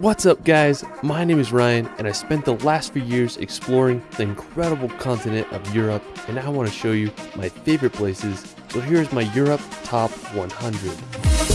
What's up guys, my name is Ryan and I spent the last few years exploring the incredible continent of Europe and I want to show you my favorite places. So here's my Europe Top 100.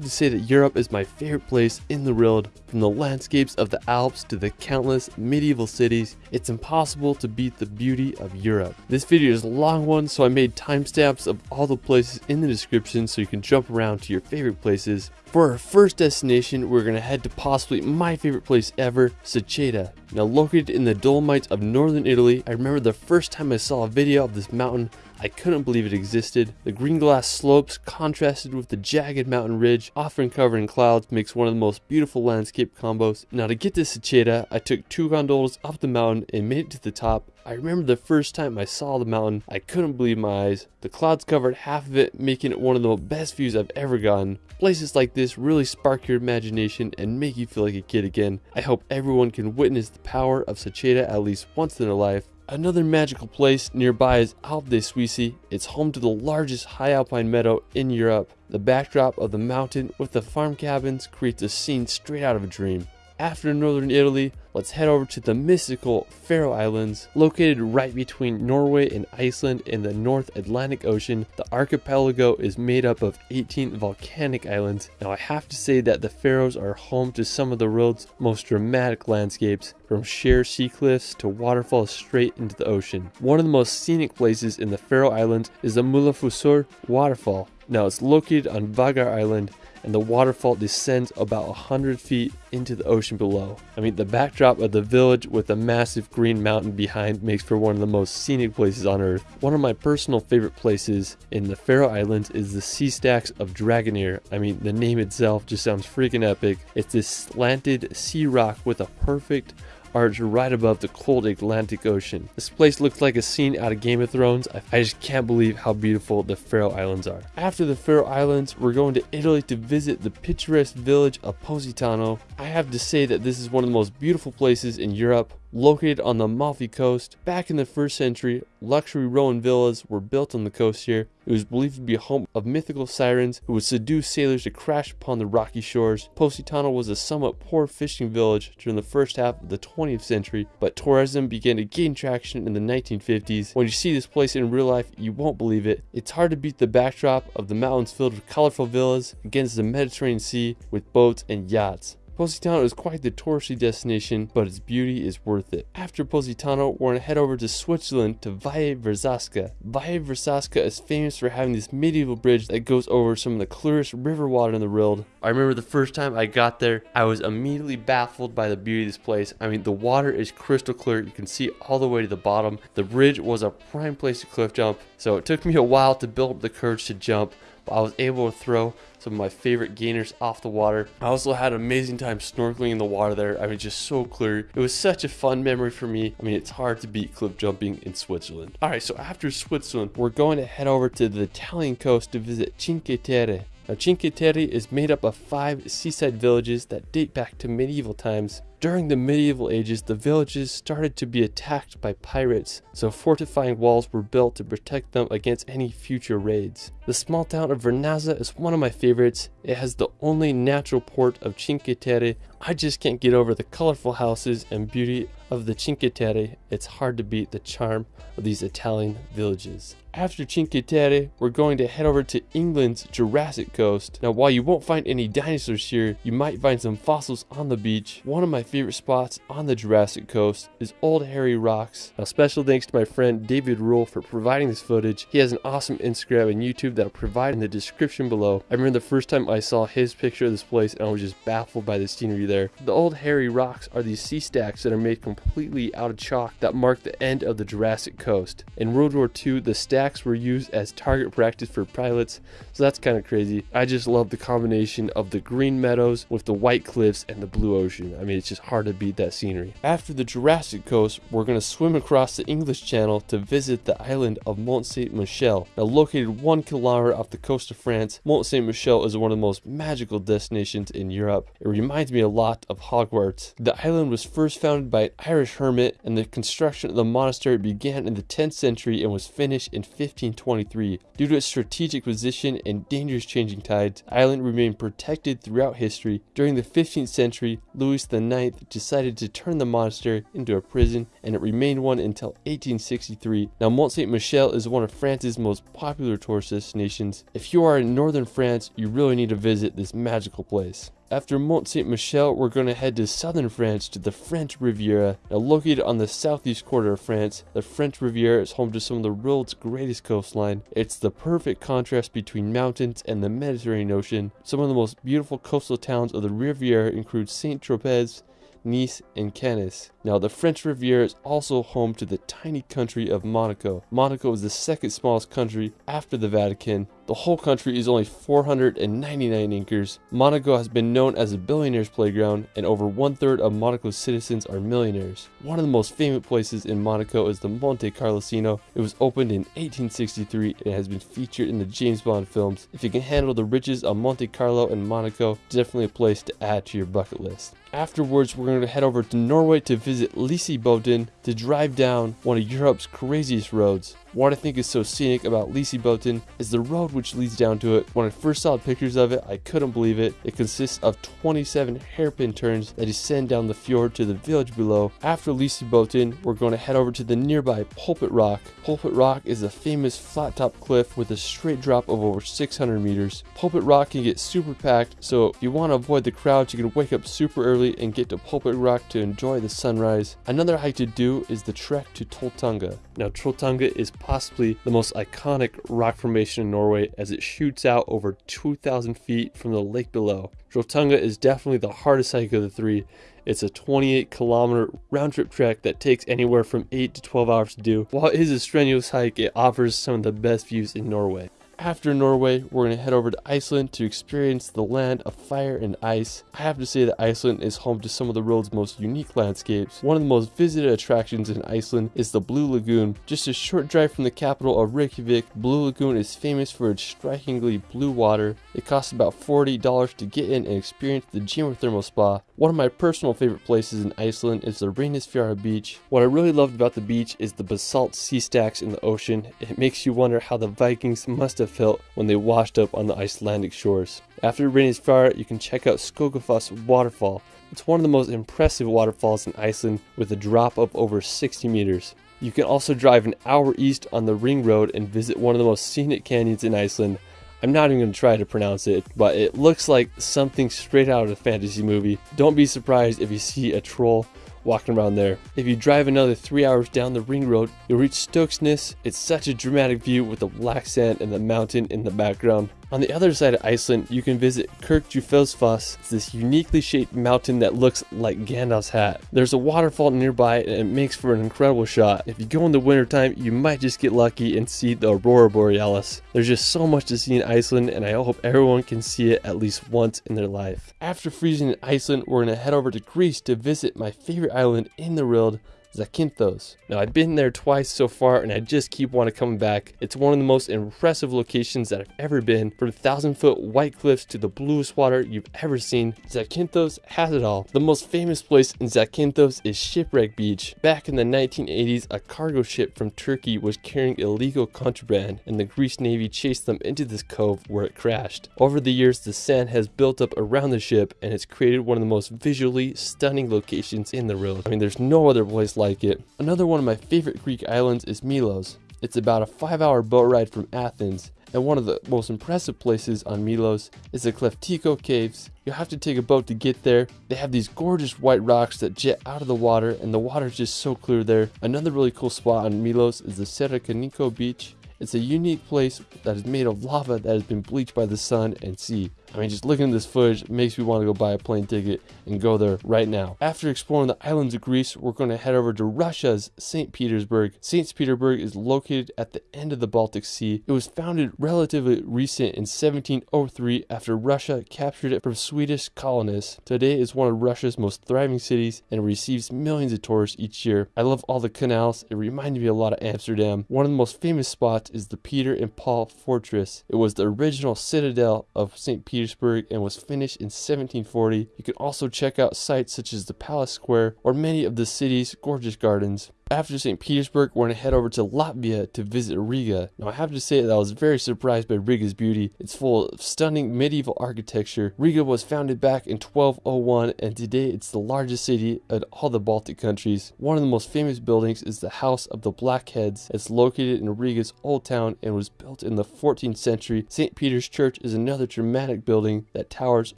Have to say that Europe is my favorite place in the world. From the landscapes of the Alps to the countless medieval cities, it's impossible to beat the beauty of Europe. This video is a long one, so I made timestamps of all the places in the description so you can jump around to your favorite places. For our first destination, we're going to head to possibly my favorite place ever, Seceda. Now located in the Dolomites of northern Italy, I remember the first time I saw a video of this mountain, I couldn't believe it existed. The green glass slopes contrasted with the jagged mountain ridge, often covered in clouds, makes one of the most beautiful landscape combos. Now to get to Seceda, I took two gondolas up the mountain and made it to the top. I remember the first time I saw the mountain, I couldn't believe my eyes. The clouds covered half of it, making it one of the best views I've ever gotten. Places like this really spark your imagination and make you feel like a kid again. I hope everyone can witness the power of Seceda at least once in their life. Another magical place nearby is Alpe di Siusi. It's home to the largest high alpine meadow in Europe. The backdrop of the mountain with the farm cabins creates a scene straight out of a dream. After northern Italy, let's head over to the mystical Faroe Islands. Located right between Norway and Iceland in the North Atlantic Ocean, the archipelago is made up of 18 volcanic islands. Now I have to say that the Faroes are home to some of the world's most dramatic landscapes, from sheer sea cliffs to waterfalls straight into the ocean. One of the most scenic places in the Faroe Islands is the Múlafossur waterfall. Now it's located on Vagar Island and the waterfall descends about 100 feet into the ocean below. I mean, the backdrop of the village with a massive green mountain behind makes for one of the most scenic places on earth. One of my personal favorite places in the Faroe Islands is the sea stacks of Drangarnir. I mean, the name itself just sounds freaking epic. It's this slanted sea rock with a perfect arch right above the cold Atlantic Ocean. This place looks like a scene out of Game of Thrones. I just can't believe how beautiful the Faroe Islands are. After the Faroe Islands, we're going to Italy to visit the picturesque village of Positano. I have to say that this is one of the most beautiful places in Europe. Located on the Amalfi coast, back in the 1st century, luxury Roman villas were built on the coast here. It was believed to be a home of mythical sirens who would seduce sailors to crash upon the rocky shores. Positano was a somewhat poor fishing village during the first half of the 20th century, but tourism began to gain traction in the 1950s. When you see this place in real life, you won't believe it. It's hard to beat the backdrop of the mountains filled with colorful villas against the Mediterranean Sea with boats and yachts. Positano is quite the touristy destination, but its beauty is worth it. After Positano, we're gonna head over to Switzerland to Valle Verzasca. Valle Verzasca is famous for having this medieval bridge that goes over some of the clearest river water in the world. I remember the first time I got there, I was immediately baffled by the beauty of this place. I mean, the water is crystal clear. You can see all the way to the bottom. The bridge was a prime place to cliff jump, so it took me a while to build up the courage to jump, but I was able to throw some of my favorite gainers off the water. I also had an amazing time snorkeling in the water there. I mean, just so clear. It was such a fun memory for me. I mean, it's hard to beat cliff jumping in Switzerland. All right, so after Switzerland, we're going to head over to the Italian coast to visit Cinque Terre. Now, Cinque Terre is made up of five seaside villages that date back to medieval times. During the medieval ages, the villages started to be attacked by pirates, so fortifying walls were built to protect them against any future raids. The small town of Vernazza is one of my favorites. It has the only natural port of Cinque Terre. I just can't get over the colorful houses and beauty of the Cinque Terre. It's hard to beat the charm of these Italian villages. After Cinque Terre, we're going to head over to England's Jurassic Coast. Now, while you won't find any dinosaurs here, you might find some fossils on the beach. One of my favorite spots on the Jurassic Coast is Old Harry Rocks. Now, special thanks to my friend David Rule for providing this footage. He has an awesome Instagram and YouTube that I'll provide in the description below. I remember the first time I saw his picture of this place and I was just baffled by the scenery there. The Old Harry Rocks are these sea stacks that are made completely out of chalk that mark the end of the Jurassic Coast. In World War II, the stacks were used as target practice for pilots, so that's kind of crazy. I just love the combination of the green meadows with the white cliffs and the blue ocean. I mean, it's just hard to beat that scenery. After the Jurassic coast, we're going to swim across the English Channel to visit the island of Mont Saint Michel. Now located one kilometer off the coast of France, Mont Saint Michel is one of the most magical destinations in Europe. It reminds me a lot of Hogwarts. The island was first founded by an Irish hermit and the construction of the monastery began in the 10th century and was finished in 1523. Due to its strategic position and dangerous changing tides, the island remained protected throughout history. During the 15th century, Louis IX decided to turn the monastery into a prison and it remained one until 1863. Now Mont Saint Michel is one of France's most popular tourist destinations. If you are in northern France, you really need to visit this magical place. After Mont Saint Michel, we're going to head to southern France to the French Riviera. Now, located on the southeast quarter of France, the French Riviera is home to some of the world's greatest coastline. It's the perfect contrast between mountains and the Mediterranean Ocean. Some of the most beautiful coastal towns of the Riviera include Saint Tropez, Nice, and Cannes. Now, the French Riviera is also home to the tiny country of Monaco. Monaco is the second smallest country after the Vatican. The whole country is only 499 acres. Monaco has been known as a billionaire's playground, and over one third of Monaco's citizens are millionaires. One of the most famous places in Monaco is the Monte Carlo Casino. It was opened in 1863 and has been featured in the James Bond films. If you can handle the riches of Monte Carlo and Monaco, definitely a place to add to your bucket list. Afterwards, we're going to head over to Norway to visit Lysebotn to drive down one of Europe's craziest roads. What I think is so scenic about Lysebotn is the road which leads down to it. When I first saw pictures of it, I couldn't believe it. It consists of 27 hairpin turns that descend down the fjord to the village below. After Lysebotn, we're going to head over to the nearby Pulpit Rock. Pulpit Rock is a famous flat top cliff with a straight drop of over 600 meters. Pulpit Rock can get super packed, so if you want to avoid the crowds, you can wake up super early and get to Pulpit Rock to enjoy the sunrise. Another hike to do is the trek to Trolltunga. Now, Trolltunga is possibly the most iconic rock formation in Norway as it shoots out over 2,000 feet from the lake below. Trolltunga is definitely the hardest hike of the three. It's a 28 kilometer round trip trek that takes anywhere from 8 to 12 hours to do. While it is a strenuous hike, it offers some of the best views in Norway. After Norway, we're going to head over to Iceland to experience the land of fire and ice. I have to say that Iceland is home to some of the world's most unique landscapes. One of the most visited attractions in Iceland is the Blue Lagoon. Just a short drive from the capital of Reykjavik, Blue Lagoon is famous for its strikingly blue water. It costs about $40 to get in and experience the geothermal spa. One of my personal favorite places in Iceland is the Reynisfjara beach. What I really loved about the beach is the basalt sea stacks in the ocean. It makes you wonder how the Vikings must have felt when they washed up on the Icelandic shores. After Reynisfjara, you can check out Skogafoss waterfall. It's one of the most impressive waterfalls in Iceland with a drop of over 60 meters. You can also drive an hour east on the Ring Road and visit one of the most scenic canyons in Iceland. I'm not even going to try to pronounce it, but it looks like something straight out of a fantasy movie. Don't be surprised if you see a troll walking around there. If you drive another three hours down the ring road, you'll reach Stokksnes. It's such a dramatic view with the black sand and the mountain in the background. On the other side of Iceland, you can visit Kirkjufellsfoss. It's this uniquely shaped mountain that looks like Gandalf's hat. There's a waterfall nearby and it makes for an incredible shot. If you go in the wintertime, you might just get lucky and see the Aurora Borealis. There's just so much to see in Iceland and I hope everyone can see it at least once in their life. After freezing in Iceland, we're to head over to Greece to visit my favorite island in the world, Zakynthos. Now I've been there twice so far and I just keep wanting to come back. It's one of the most impressive locations that I've ever been. From thousand foot white cliffs to the bluest water you've ever seen, Zakynthos has it all. The most famous place in Zakynthos is Shipwreck Beach. Back in the 1980s, a cargo ship from Turkey was carrying illegal contraband and the Greece Navy chased them into this cove where it crashed. Over the years, the sand has built up around the ship and it's created one of the most visually stunning locations in the world. I mean, there's no other place like it. Another one of my favorite Greek islands is Milos. It's about a 5 hour boat ride from Athens, and one of the most impressive places on Milos is the Kleftiko Caves. You'll have to take a boat to get there. They have these gorgeous white rocks that jet out of the water, and the water is just so clear there. Another really cool spot on Milos is the Sarakiniko Beach. It's a unique place that is made of lava that has been bleached by the sun and sea. I mean, just looking at this footage makes me want to go buy a plane ticket and go there right now. After exploring the islands of Greece, we're going to head over to Russia's St. Petersburg. St. Petersburg is located at the end of the Baltic Sea. It was founded relatively recent in 1703 after Russia captured it from Swedish colonists. Today is one of Russia's most thriving cities and receives millions of tourists each year. I love all the canals. It reminded me a lot of Amsterdam. One of the most famous spots is the Peter and Paul Fortress. It was the original citadel of St. Petersburg and was finished in 1740. You can also check out sites such as the Palace Square or many of the city's gorgeous gardens. After St. Petersburg, we're going to head over to Latvia to visit Riga. Now, I have to say that I was very surprised by Riga's beauty. It's full of stunning medieval architecture. Riga was founded back in 1201, and today it's the largest city of all the Baltic countries. One of the most famous buildings is the House of the Blackheads. It's located in Riga's Old Town and was built in the 14th century. St. Peter's Church is another dramatic building that towers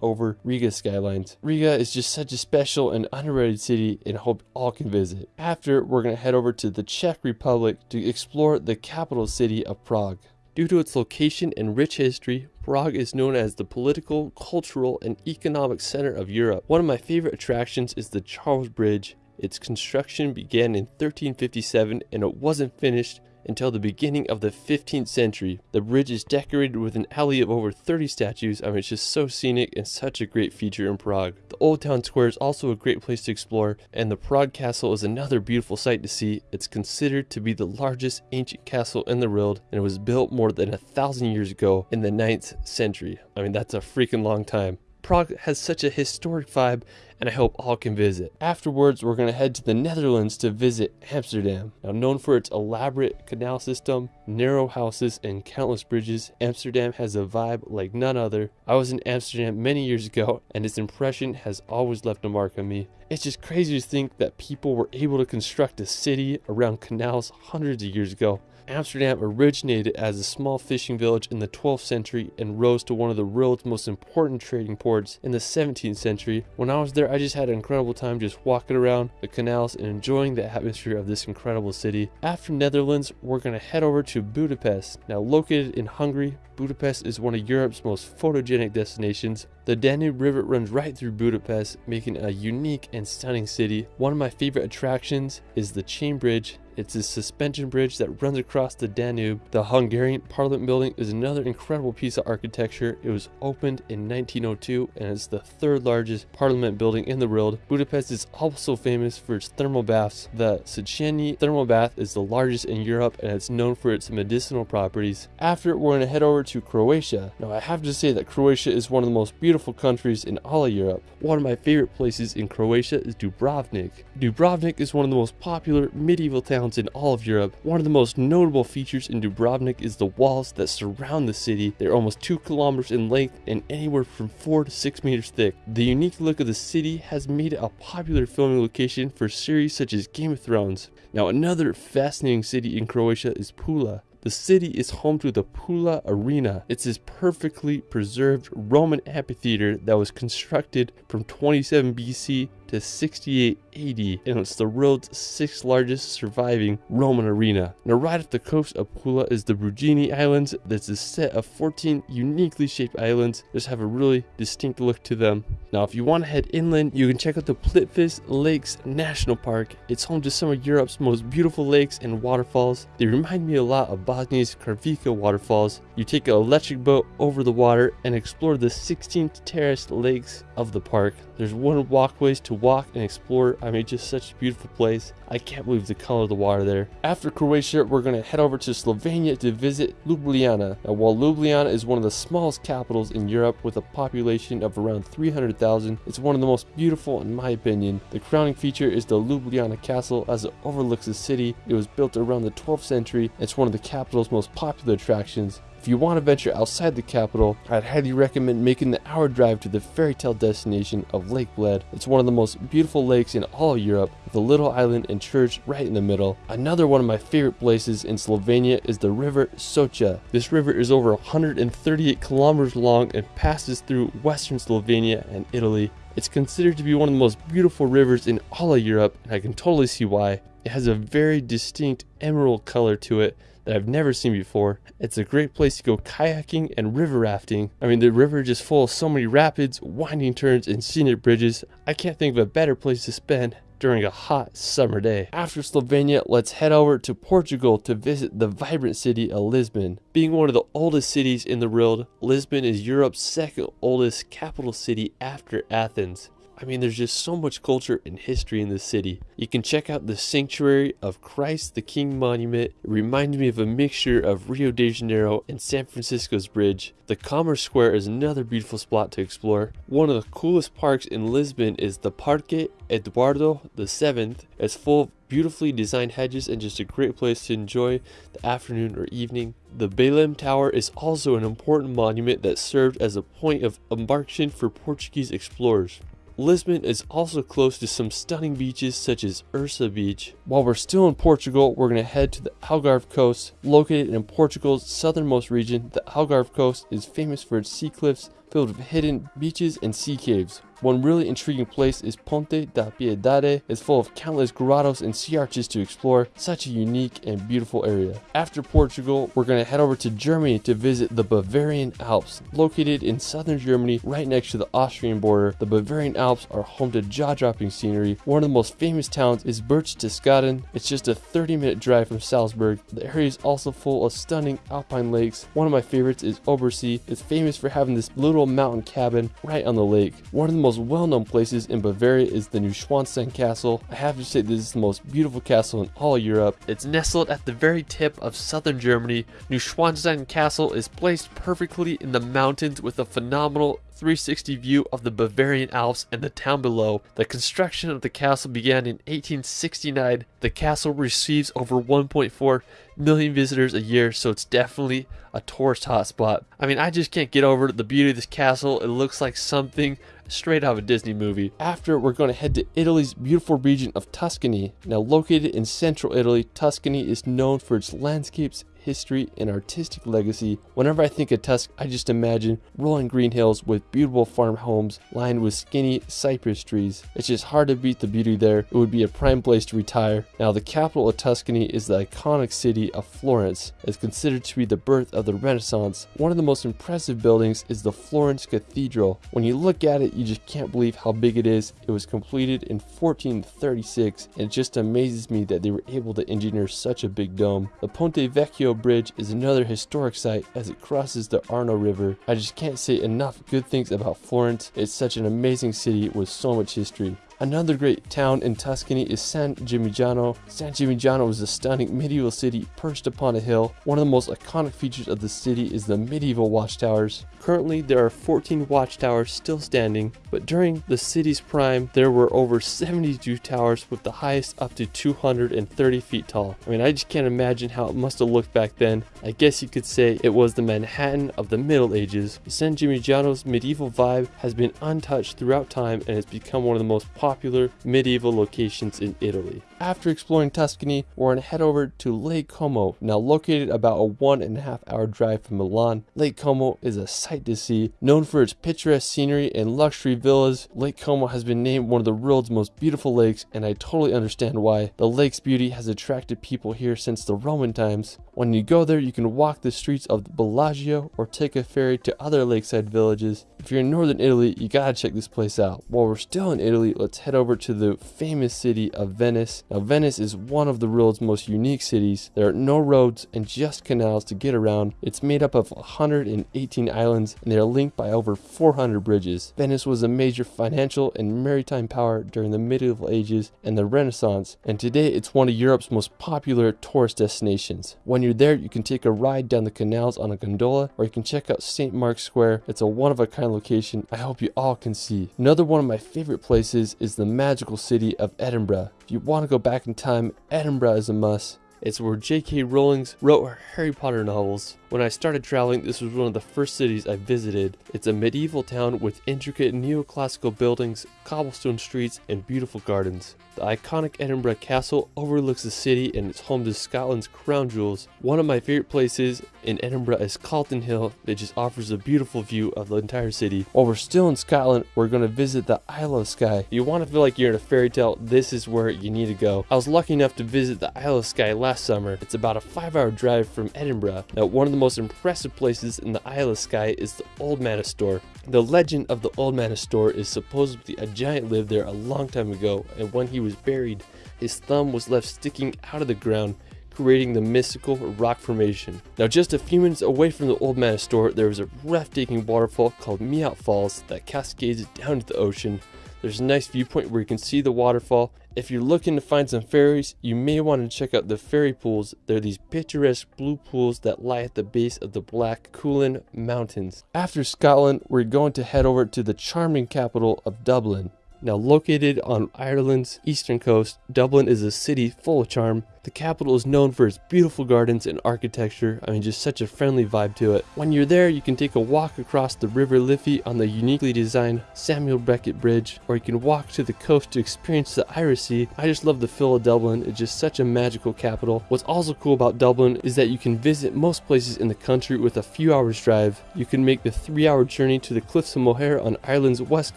over Riga's skylines. Riga is just such a special and underrated city, and hope all can visit. After, we're going to head over to the Czech Republic to explore the capital city of Prague. Due to its location and rich history, Prague is known as the political, cultural, and economic center of Europe. One of my favorite attractions is the Charles Bridge. Its construction began in 1357 and it wasn't finished until the beginning of the 15th century. The bridge is decorated with an alley of over 30 statues. I mean, it's just so scenic and such a great feature in Prague. The Old Town Square is also a great place to explore, and the Prague Castle is another beautiful sight to see. It's considered to be the largest ancient castle in the world, and it was built more than a thousand years ago in the 9th century. I mean, that's a freaking long time. Prague has such a historic vibe and I hope all can visit. Afterwards, we're to head to the Netherlands to visit Amsterdam. Now known for its elaborate canal system, narrow houses, and countless bridges, Amsterdam has a vibe like none other. I was in Amsterdam many years ago and its impression has always left a mark on me. It's just crazy to think that people were able to construct a city around canals hundreds of years ago. Amsterdam originated as a small fishing village in the 12th century and rose to one of the world's most important trading ports in the 17th century. When I was there, I just had an incredible time just walking around the canals and enjoying the atmosphere of this incredible city. After Netherlands, we're going to head over to Budapest. Now located in Hungary, Budapest is one of Europe's most photogenic destinations. The Danube River runs right through Budapest, making it a unique and stunning city. One of my favorite attractions is the Chain Bridge it's a suspension bridge that runs across the Danube. The Hungarian Parliament building is another incredible piece of architecture. It was opened in 1902 and is the third largest parliament building in the world. Budapest is also famous for its thermal baths. The Széchenyi thermal bath is the largest in Europe and it's known for its medicinal properties. After, we're going to head over to Croatia. Now, I have to say that Croatia is one of the most beautiful countries in all of Europe. One of my favorite places in Croatia is Dubrovnik. Dubrovnik is one of the most popular medieval towns towns in all of Europe. One of the most notable features in Dubrovnik is the walls that surround the city. They're almost 2 kilometers in length and anywhere from 4 to 6 meters thick. The unique look of the city has made it a popular filming location for series such as Game of Thrones. Now another fascinating city in Croatia is Pula. The city is home to the Pula Arena. It's this perfectly preserved Roman amphitheater that was constructed from 27 BC to 68 AD, and it's the world's sixth largest surviving Roman arena. Now, right off the coast of Pula is the Brijuni Islands. That's a set of 14 uniquely shaped islands. Just have a really distinct look to them. Now, if you want to head inland, you can check out the Plitvice Lakes National Park. It's home to some of Europe's most beautiful lakes and waterfalls. They remind me a lot of Bosnia's Kravica waterfalls. You take an electric boat over the water and explore the 16 terraced lakes of the park. There's one walkways to walk and explore. I mean, just such a beautiful place. I can't believe the color of the water there. After Croatia, we're going to head over to Slovenia to visit Ljubljana. Now, while Ljubljana is one of the smallest capitals in Europe with a population of around 300,000, it's one of the most beautiful in my opinion. The crowning feature is the Ljubljana Castle as it overlooks the city. It was built around the 12th century. It's one of the capital's most popular attractions. If you want to venture outside the capital, I'd highly recommend making the hour drive to the fairy tale destination of Lake Bled. It's one of the most beautiful lakes in all of Europe, with a little island and church right in the middle. Another one of my favorite places in Slovenia is the river Socha. This river is over 138 kilometers long and passes through western Slovenia and Italy. It's considered to be one of the most beautiful rivers in all of Europe, and I can totally see why. It has a very distinct emerald color to it that I've never seen before. It's a great place to go kayaking and river rafting. I mean, the river just full of so many rapids, winding turns, and scenic bridges. I can't think of a better place to spend during a hot summer day. After Slovenia, let's head over to Portugal to visit the vibrant city of Lisbon. Being one of the oldest cities in the world, Lisbon is Europe's second oldest capital city after Athens. I mean, there's just so much culture and history in this city. You can check out the Sanctuary of Christ the King Monument. It reminds me of a mixture of Rio de Janeiro and San Francisco's bridge. The Commerce Square is another beautiful spot to explore. One of the coolest parks in Lisbon is the Parque Eduardo VII. It's full of beautifully designed hedges and just a great place to enjoy the afternoon or evening. The Belém Tower is also an important monument that served as a point of embarkation for Portuguese explorers. Lisbon is also close to some stunning beaches such as Ursa Beach. While we're still in Portugal, we're going to head to the Algarve coast. Located in Portugal's southernmost region, the Algarve coast is famous for its sea cliffs filled with hidden beaches and sea caves. One really intriguing place is Ponta da Piedade. It's full of countless grottos and sea arches to explore. Such a unique and beautiful area. After Portugal, we're going to head over to Germany to visit the Bavarian Alps. Located in southern Germany, right next to the Austrian border, the Bavarian Alps are home to jaw-dropping scenery. One of the most famous towns is Berchtesgaden. It's just a 30-minute drive from Salzburg. The area is also full of stunning alpine lakes. One of my favorites is Obersee. It's famous for having this little mountain cabin right on the lake. One of the most most well-known places in Bavaria is the Neuschwanstein Castle. I have to say this is the most beautiful castle in all Europe. It's nestled at the very tip of southern Germany. Neuschwanstein Castle is placed perfectly in the mountains with a phenomenal 360 view of the Bavarian Alps and the town below. The construction of the castle began in 1869. The castle receives over 1.4 million visitors a year, so it's definitely a tourist hotspot. I mean, I just can't get over the beauty of this castle. It looks like something straight out of a Disney movie. After, we're going to head to Italy's beautiful region of Tuscany. Now, located in central Italy, Tuscany is known for its landscapes history, and artistic legacy. Whenever I think of Tusk, I just imagine rolling green hills with beautiful farm homes lined with skinny cypress trees. It's just hard to beat the beauty there. It would be a prime place to retire. Now, the capital of Tuscany is the iconic city of Florence. It's considered to be the birth of the Renaissance. One of the most impressive buildings is the Florence Cathedral. When you look at it, you just can't believe how big it is. It was completed in 1436, and it just amazes me that they were able to engineer such a big dome. The Ponte Vecchio Bridge is another historic site as it crosses the Arno River. I just can't say enough good things about Florence. It's such an amazing city with so much history. Another great town in Tuscany is San Gimignano. San Gimignano is a stunning medieval city perched upon a hill. One of the most iconic features of the city is the medieval watchtowers. Currently, there are 14 watchtowers still standing, but during the city's prime, there were over 72 towers with the highest up to 230 feet tall. I mean, I just can't imagine how it must have looked back then. I guess you could say it was the Manhattan of the Middle Ages. San Gimignano's medieval vibe has been untouched throughout time and has become one of the most popular popular medieval locations in Italy. After exploring Tuscany, we're going to head over to Lake Como, now located about a one and a half hour drive from Milan. Lake Como is a sight to see. Known for its picturesque scenery and luxury villas, Lake Como has been named one of the world's most beautiful lakes, and I totally understand why. The lake's beauty has attracted people here since the Roman times. When you go there, you can walk the streets of Bellagio or take a ferry to other lakeside villages. If you're in northern Italy, you gotta check this place out. While we're still in Italy, let's head over to the famous city of Venice. Now, Venice is one of the world's most unique cities. There are no roads and just canals to get around. It's made up of 118 islands and they are linked by over 400 bridges. Venice was a major financial and maritime power during the medieval ages and the Renaissance, and today it's one of Europe's most popular tourist destinations. When you're there, you can take a ride down the canals on a gondola, or you can check out St. Mark's Square. It's a one-of-a-kind location I hope you all can see. Another one of my favorite places is the magical city of Edinburgh. If you want to go back in time, Edinburgh is a must. It's where J.K. Rowling wrote her Harry Potter novels. When I started traveling, this was one of the first cities I visited. It's a medieval town with intricate neoclassical buildings, cobblestone streets, and beautiful gardens. The iconic Edinburgh Castle overlooks the city and it's home to Scotland's crown jewels. One of my favorite places in Edinburgh is Calton Hill that just offers a beautiful view of the entire city. While we're still in Scotland, we're going to visit the Isle of Skye. If you want to feel like you're in a fairy tale, this is where you need to go. I was lucky enough to visit the Isle of Skye last summer. It's about a 5 hour drive from Edinburgh. Now one of the most impressive places in the Isle of Skye is the Old Man of Storr. The legend of the Old Man of Storr is supposedly a giant lived there a long time ago and when he was buried, his thumb was left sticking out of the ground, creating the mystical rock formation. Now just a few minutes away from the Old Man of Storr, there is a breathtaking waterfall called Mealt Falls that cascades down to the ocean. There's a nice viewpoint where you can see the waterfall. If you're looking to find some fairies, you may want to check out the fairy pools. They're these picturesque blue pools that lie at the base of the Black Cuillin Mountains. After Scotland, we're going to head over to the charming capital of Dublin. Now located on Ireland's eastern coast, Dublin is a city full of charm. The capital is known for its beautiful gardens and architecture. I mean, just such a friendly vibe to it. When you're there, you can take a walk across the River Liffey on the uniquely designed Samuel Beckett Bridge, or you can walk to the coast to experience the Irish Sea. I just love the feel of Dublin. It's just such a magical capital. What's also cool about Dublin is that you can visit most places in the country with a few hours drive. You can make the three hour journey to the Cliffs of Moher on Ireland's west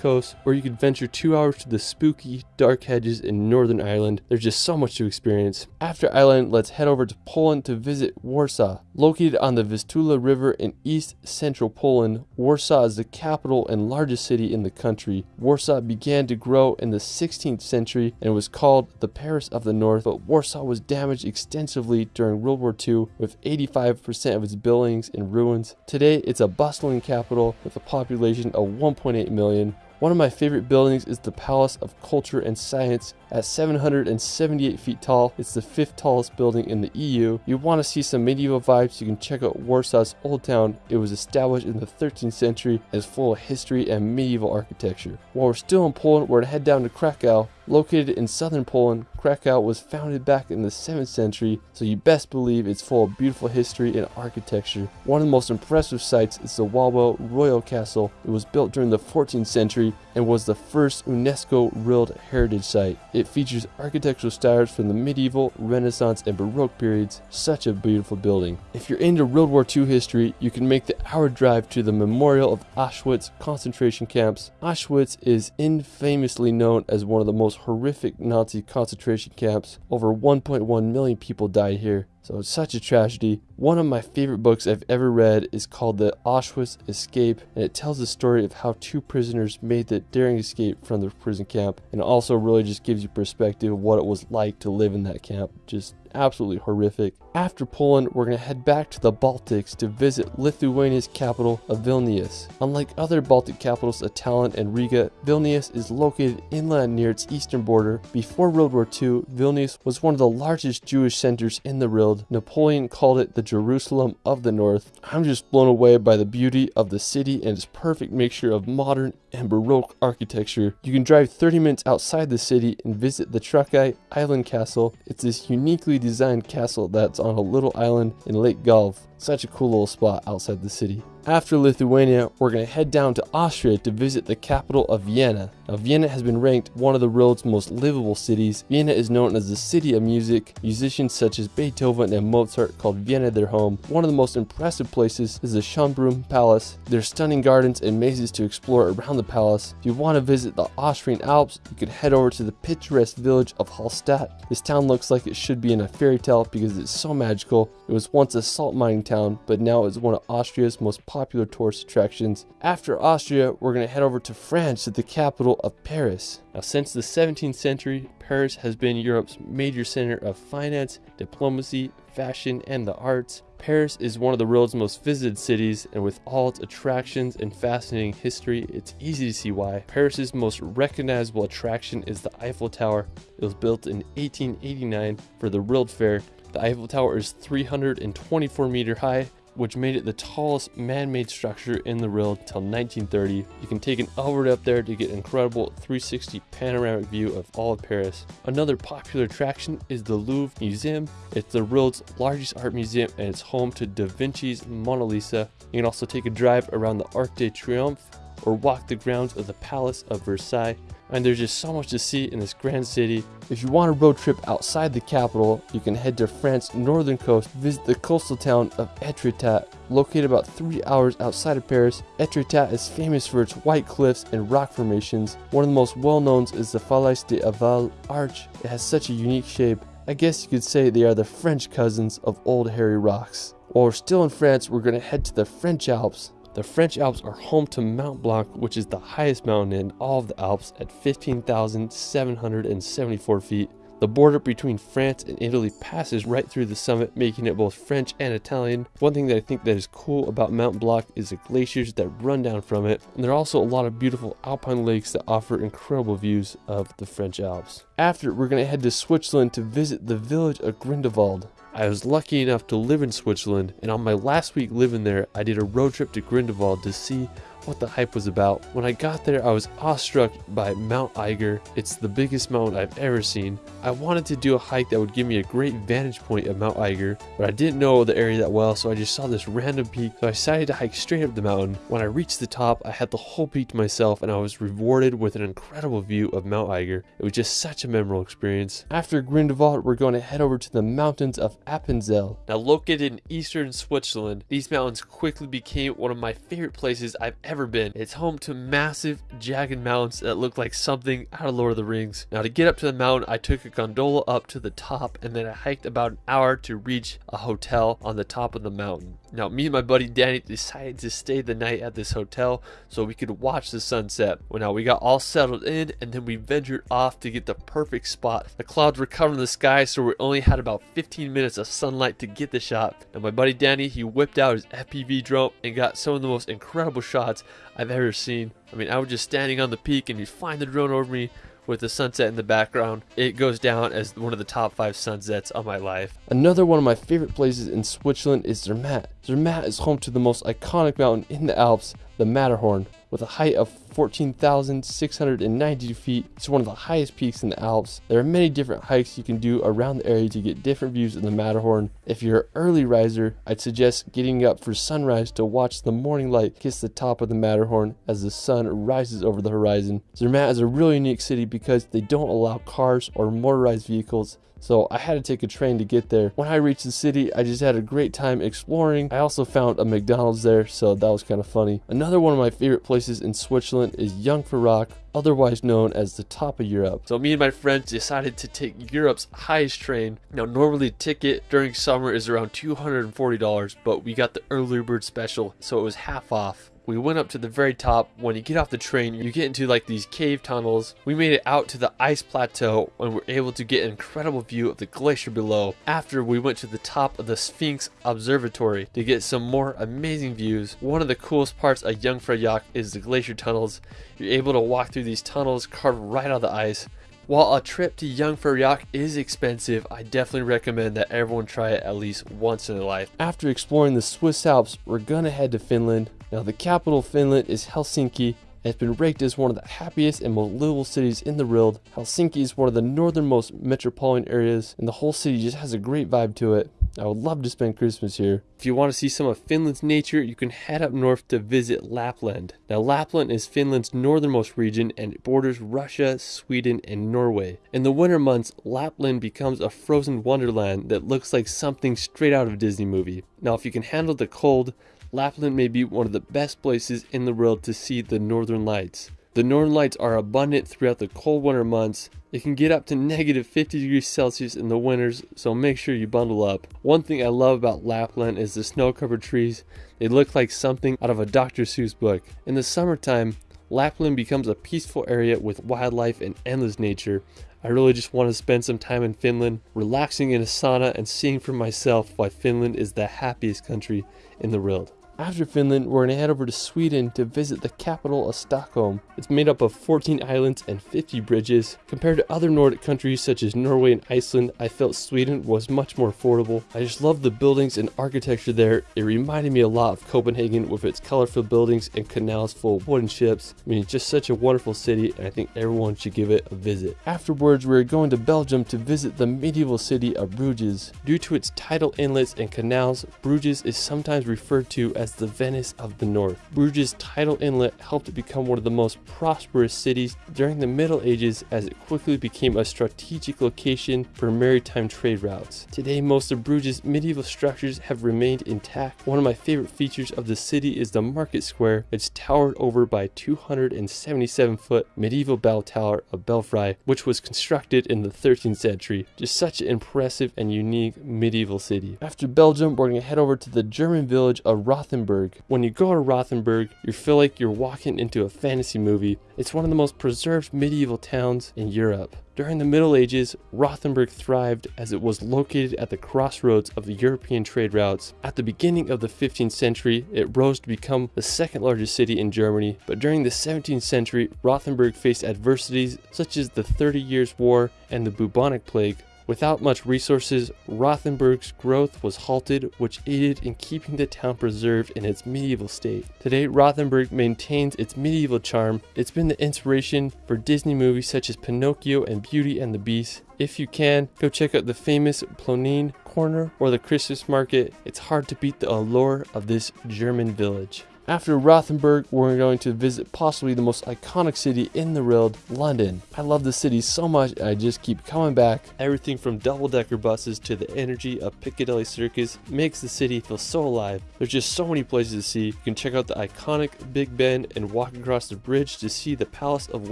coast, or you could venture two hours to the spooky, dark hedges in Northern Ireland. There's just so much to experience. After Ireland, let's head over to Poland to visit Warsaw. Located on the Vistula River in east central Poland, Warsaw is the capital and largest city in the country. Warsaw began to grow in the 16th century and was called the Paris of the North, but Warsaw was damaged extensively during World War II with 85% of its buildings in ruins. Today, it's a bustling capital with a population of 1.8 million. One of my favorite buildings is the Palace of Culture and Science. At 778 feet tall, it's the fifth tallest building in the EU. You want to see some medieval vibes, you can check out Warsaw's Old Town. It was established in the 13th century and is full of history and medieval architecture. While we're still in Poland, we're to head down to Krakow. Located in southern Poland, Krakow was founded back in the 7th century, so you best believe it's full of beautiful history and architecture. One of the most impressive sights is the Wawel Royal Castle. It was built during the 14th century and was the first UNESCO World Heritage Site. It features architectural styles from the medieval, Renaissance, and Baroque periods. Such a beautiful building. If you're into World War II history, you can make the hour drive to the Memorial of Auschwitz concentration camps. Auschwitz is infamously known as one of the most horrific Nazi concentration camps. Over 1.1 million people died here. So it's such a tragedy. One of my favorite books I've ever read is called The Auschwitz Escape, and it tells the story of how two prisoners made the daring escape from the prison camp, and also really just gives you perspective of what it was like to live in that camp. Just absolutely horrific. After Poland, we're going to head back to the Baltics to visit Lithuania's capital of Vilnius. Unlike other Baltic capitals of Tallinn and Riga, Vilnius is located inland near its eastern border. Before World War II, Vilnius was one of the largest Jewish centers in the world. Napoleon called it the Jerusalem of the North. I'm just blown away by the beauty of the city and its perfect mixture of modern and Baroque architecture. You can drive 30 minutes outside the city and visit the Trakai Island Castle. It's this uniquely designed castle that's on a little island in Lake Gulf. Such a cool little spot outside the city. After Lithuania, we're going to head down to Austria to visit the capital of Vienna. Now, Vienna has been ranked one of the world's most livable cities. Vienna is known as the city of music. Musicians such as Beethoven and Mozart called Vienna their home. One of the most impressive places is the Schönbrunn Palace. There's stunning gardens and mazes to explore around the palace. If you want to visit the Austrian Alps, you could head over to the picturesque village of Hallstatt. This town looks like it should be in a fairy tale because it's so magical. It was once a salt mining town, but now is one of Austria's most popular tourist attractions. After Austria, we're going to head over to France to the capital of Paris. Now, since the 17th century, Paris has been Europe's major center of finance, diplomacy, fashion, and the arts. Paris is one of the world's most visited cities, and with all its attractions and fascinating history, it's easy to see why. Paris's most recognizable attraction is the Eiffel Tower. It was built in 1889 for the World Fair. The Eiffel Tower is 324 meter high which made it the tallest man-made structure in the world till 1930. You can take an elevator up there to get an incredible 360 panoramic view of all of Paris. Another popular attraction is the Louvre Museum. It's the world's largest art museum and it's home to Da Vinci's Mona Lisa. You can also take a drive around the Arc de Triomphe or walk the grounds of the Palace of Versailles and there's just so much to see in this grand city. If you want a road trip outside the capital, you can head to France's northern coast, visit the coastal town of Etretat. Located about 3 hours outside of Paris, Etretat is famous for its white cliffs and rock formations. One of the most well known is the Falaise de Aval Arch. It has such a unique shape. I guess you could say they are the French cousins of Old Harry Rocks. While we're still in France, we're going to head to the French Alps. The French Alps are home to Mount Blanc, which is the highest mountain in all of the Alps at 15,774 feet. The border between France and Italy passes right through the summit, making it both French and Italian. One thing that I think that is cool about Mount Blanc is the glaciers that run down from it, and there are also a lot of beautiful alpine lakes that offer incredible views of the French Alps. After, we're going to head to Switzerland to visit the village of Grindelwald. I was lucky enough to live in Switzerland, and on my last week living there, I did a road trip to Grindelwald to see what the hype was about. When I got there, I was awestruck by Mount Eiger. It's the biggest mountain I've ever seen. I wanted to do a hike that would give me a great vantage point of Mount Eiger, but I didn't know the area that well, so I just saw this random peak, so I decided to hike straight up the mountain. When I reached the top, I had the whole peak to myself, and I was rewarded with an incredible view of Mount Eiger. It was just such a memorable experience. After Grindelwald, we're going to head over to the mountains of Appenzell. Now located in eastern Switzerland, these mountains quickly became one of my favorite places I've ever ever been. It's home to massive, jagged mountains that look like something out of Lord of the Rings. Now, to get up to the mountain, I took a gondola up to the top and then I hiked about an hour to reach a hotel on the top of the mountain. Now, me and my buddy Danny decided to stay the night at this hotel so we could watch the sunset. Well, now we got all settled in and then we ventured off to get the perfect spot. The clouds were covering the sky, so we only had about 15 minutes of sunlight to get the shot. Now, my buddy Danny, he whipped out his FPV drone and got some of the most incredible shots I've ever seen. I mean, I was just standing on the peak and you find the drone over me with the sunset in the background. It goes down as one of the top five sunsets of my life. Another one of my favorite places in Switzerland is Zermatt. Zermatt is home to the most iconic mountain in the Alps, the Matterhorn. With a height of 14,690 feet, it's one of the highest peaks in the Alps. There are many different hikes you can do around the area to get different views of the Matterhorn. If you're an early riser, I'd suggest getting up for sunrise to watch the morning light kiss the top of the Matterhorn as the sun rises over the horizon. Zermatt is a really unique city because they don't allow cars or motorized vehicles so I had to take a train to get there. When I reached the city, I just had a great time exploring. I also found a McDonald's there, so that was kind of funny. Another one of my favorite places in Switzerland is Jungfraujoch, otherwise known as the top of Europe. So me and my friends decided to take Europe's highest train. Now normally ticket during summer is around $240, but we got the early bird special, so it was half off. We went up to the very top. When you get off the train, you get into like these cave tunnels. We made it out to the ice plateau and were able to get an incredible view of the glacier below. After we went to the top of the Sphinx Observatory to get some more amazing views. One of the coolest parts of Jungfraujoch is the glacier tunnels. You're able to walk through these tunnels carved right out of the ice. While a trip to Jungfraujoch is expensive, I definitely recommend that everyone try it at least once in their life. After exploring the Swiss Alps, we're gonna head to Finland. Now the capital of Finland is Helsinki it's been ranked as one of the happiest and most livable cities in the world. Helsinki is one of the northernmost metropolitan areas, and the whole city just has a great vibe to it. I would love to spend Christmas here. If you want to see some of Finland's nature, you can head up north to visit Lapland. Now, Lapland is Finland's northernmost region and it borders Russia, Sweden, and Norway. In the winter months, Lapland becomes a frozen wonderland that looks like something straight out of a Disney movie. Now, if you can handle the cold, Lapland may be one of the best places in the world to see the northern lights. The northern lights are abundant throughout the cold winter months. It can get up to negative 50 degrees Celsius in the winters, so make sure you bundle up. One thing I love about Lapland is the snow covered trees. They look like something out of a Dr. Seuss book. In the summertime, Lapland becomes a peaceful area with wildlife and endless nature. I really just want to spend some time in Finland, relaxing in a sauna and seeing for myself why Finland is the happiest country in the world. After Finland, we're gonna head over to Sweden to visit the capital of Stockholm. It's made up of 14 islands and 50 bridges. Compared to other Nordic countries such as Norway and Iceland, I felt Sweden was much more affordable. I just love the buildings and architecture there. It reminded me a lot of Copenhagen with its colorful buildings and canals full of wooden ships. I mean, it's just such a wonderful city and I think everyone should give it a visit. Afterwards, we're going to Belgium to visit the medieval city of Bruges. Due to its tidal inlets and canals, Bruges is sometimes referred to as the Venice of the North. Bruges' tidal inlet helped it become one of the most prosperous cities during the Middle Ages as it quickly became a strategic location for maritime trade routes. Today, most of Bruges' medieval structures have remained intact. One of my favorite features of the city is the market square. It's towered over by 277 foot medieval bell tower of Belfry, which was constructed in the 13th century. Just such an impressive and unique medieval city. After Belgium, we're going to head over to the German village of Rothenburg. When you go to Rothenburg, you feel like you're walking into a fantasy movie. It's one of the most preserved medieval towns in Europe. During the Middle Ages, Rothenburg thrived as it was located at the crossroads of the European trade routes. At the beginning of the 15th century, it rose to become the second largest city in Germany, but during the 17th century, Rothenburg faced adversities such as the Thirty Years' War and the bubonic plague, Without much resources, Rothenburg's growth was halted, which aided in keeping the town preserved in its medieval state. Today, Rothenburg maintains its medieval charm. It's been the inspiration for Disney movies such as Pinocchio and Beauty and the Beast. If you can, go check out the famous Plönlein Corner or the Christmas market. It's hard to beat the allure of this German village. After Rothenburg, we're going to visit possibly the most iconic city in the world, London. I love the city so much, I just keep coming back. Everything from double-decker buses to the energy of Piccadilly Circus makes the city feel so alive. There's just so many places to see. You can check out the iconic Big Ben and walk across the bridge to see the Palace of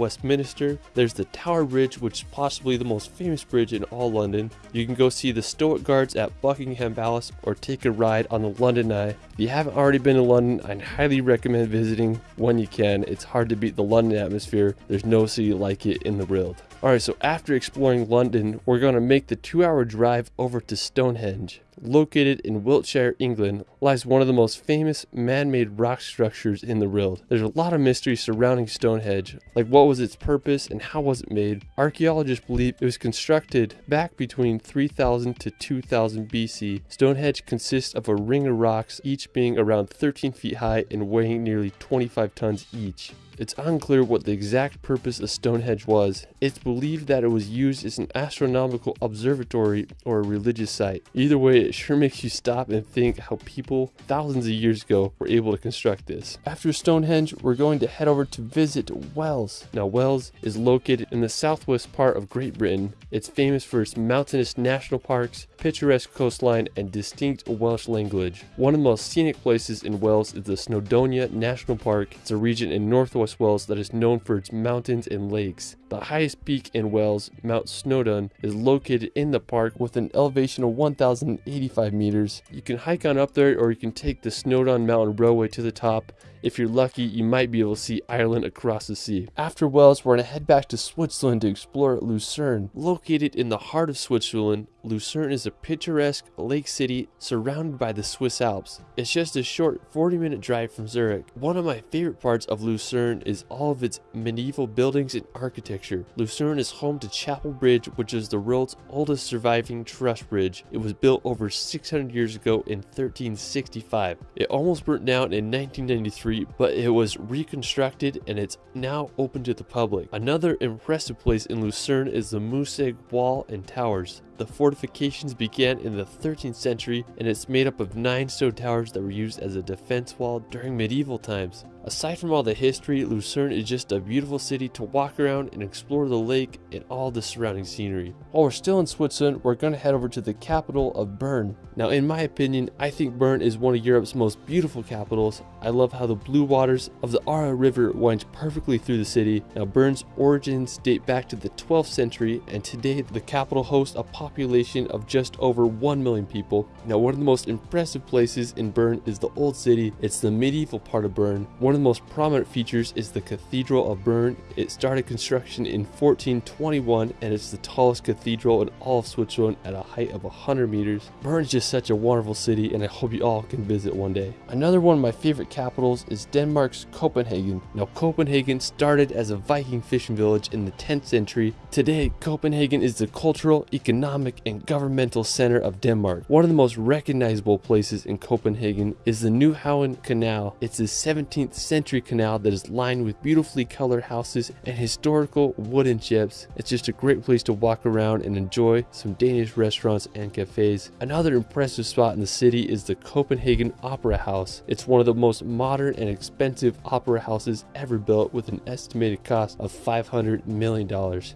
Westminster. There's the Tower Bridge, which is possibly the most famous bridge in all London. You can go see the Stoic Guards at Buckingham Palace or take a ride on the London Eye. If you haven't already been to London, I highly recommend visiting when you can. It's hard to beat the London atmosphere. There's no city like it in the world. Alright, so after exploring London, we're going to make the two hour drive over to Stonehenge. Located in Wiltshire, England, lies one of the most famous man-made rock structures in the world. There's a lot of mystery surrounding Stonehenge, like what was its purpose and how was it made. Archaeologists believe it was constructed back between 3000 to 2000 BC. Stonehenge consists of a ring of rocks, each being around 13 feet high and weighing nearly 25 tons each. It's unclear what the exact purpose of Stonehenge was. It's believed that it was used as an astronomical observatory or a religious site. Either way, it sure makes you stop and think how people thousands of years ago were able to construct this. After Stonehenge, we're going to head over to visit Wales. Now, Wales is located in the southwest part of Great Britain. It's famous for its mountainous national parks, picturesque coastline, and distinct Welsh language. One of the most scenic places in Wales is the Snowdonia National Park. It's a region in northwest West Wales that is known for its mountains and lakes. The highest peak in Wales, Mount Snowdon, is located in the park with an elevation of 1,085 meters. You can hike on up there or you can take the Snowdon Mountain Railway to the top if you're lucky, you might be able to see Ireland across the sea. After Wales, we're going to head back to Switzerland to explore Lucerne. Located in the heart of Switzerland, Lucerne is a picturesque lake city surrounded by the Swiss Alps. It's just a short 40 minute drive from Zurich. One of my favorite parts of Lucerne is all of its medieval buildings and architecture. Lucerne is home to Chapel Bridge, which is the world's oldest surviving truss bridge. It was built over 600 years ago in 1365. It almost burnt down in 1993 but it was reconstructed and it's now open to the public. Another impressive place in Lucerne is the Musegg Wall and Towers. The fortifications began in the 13th century and it's made up of nine stone towers that were used as a defense wall during medieval times. Aside from all the history, Lucerne is just a beautiful city to walk around and explore the lake and all the surrounding scenery. While we're still in Switzerland, we're going to head over to the capital of Bern. Now in my opinion, I think Bern is one of Europe's most beautiful capitals. I love how the blue waters of the Aare River winds perfectly through the city. Now Bern's origins date back to the 12th century and today the capital hosts a population of just over 1 million people. Now one of the most impressive places in Bern is the Old City. It's the medieval part of Bern. One One of the most prominent features is the Cathedral of Bern. It started construction in 1421 and it's the tallest cathedral in all of Switzerland at a height of 100 meters. Bern is just such a wonderful city and I hope you all can visit one day. Another one of my favorite capitals is Denmark's Copenhagen. Now Copenhagen started as a Viking fishing village in the 10th century. Today, Copenhagen is the cultural, economic, and governmental center of Denmark. One of the most recognizable places in Copenhagen is the Nyhavn Canal. It's a 17th century canal that is lined with beautifully colored houses and historical wooden ships. It's just a great place to walk around and enjoy some Danish restaurants and cafes. Another impressive spot in the city is the Copenhagen Opera House. It's one of the most modern and expensive opera houses ever built with an estimated cost of $500 million.